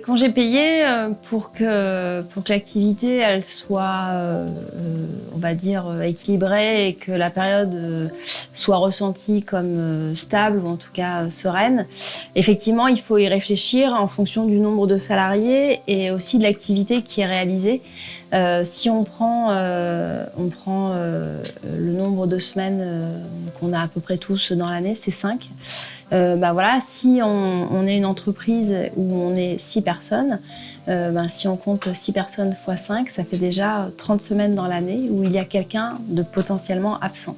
congés payés euh, pour que, pour que l'activité elle soit, euh, euh, on va dire, équilibrée et que la période soit ressentie comme stable ou en tout cas sereine. Effectivement, il faut y réfléchir en fonction du nombre de salariés et aussi de l'activité qui est réalisée. si on prend, on prend le nombre de semaines qu'on a à peu près tous dans l'année, c'est 5. bah voilà, si on, est une entreprise où on est six personnes, euh, ben, si on compte 6 personnes x 5, ça fait déjà 30 semaines dans l'année où il y a quelqu'un de potentiellement absent.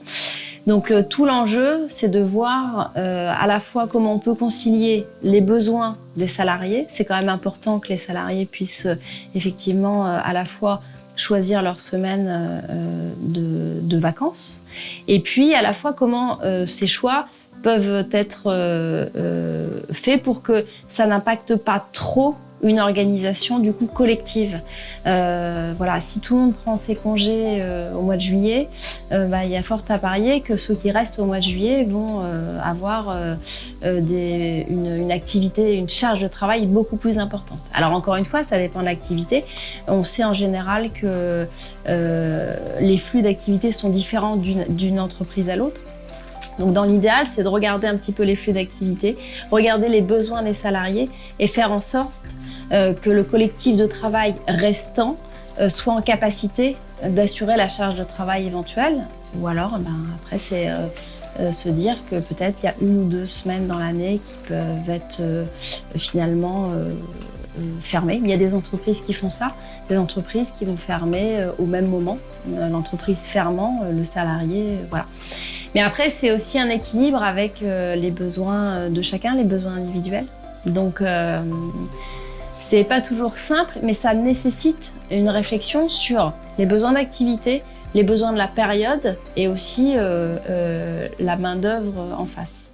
Donc euh, tout l'enjeu, c'est de voir euh, à la fois comment on peut concilier les besoins des salariés. C'est quand même important que les salariés puissent effectivement à la fois choisir leur semaine de, de, vacances. Et puis à la fois comment ces choix peuvent être euh, euh, faits pour que ça n'impacte pas trop une organisation du coup collective. Euh, voilà, si tout le monde prend ses congés au mois de juillet, bah, il y a fort à parier que ceux qui restent au mois de juillet vont avoir une, une, activité, une charge de travail beaucoup plus importante. Alors encore une fois, ça dépend de l'activité. On sait en général que les flux d'activité sont différents d'une entreprise à l'autre. Donc dans l'idéal, c'est de regarder un petit peu les flux d'activité, regarder les besoins des salariés et faire en sorte euh, que le collectif de travail restant euh, soit en capacité d'assurer la charge de travail éventuelle. Ou alors, ben, après, c'est euh, se dire que peut-être il y a une ou deux semaines dans l'année qui peuvent être finalement fermées. Il y a des entreprises qui font ça, des entreprises qui vont fermer au même moment. L'entreprise fermant, le salarié, voilà. Mais après, c'est aussi un équilibre avec euh, les besoins euh, de chacun, les besoins individuels. Donc, euh, c'est pas toujours simple, mais ça nécessite une réflexion sur les besoins d'activité, les besoins de la période et aussi la main-d'œuvre en face.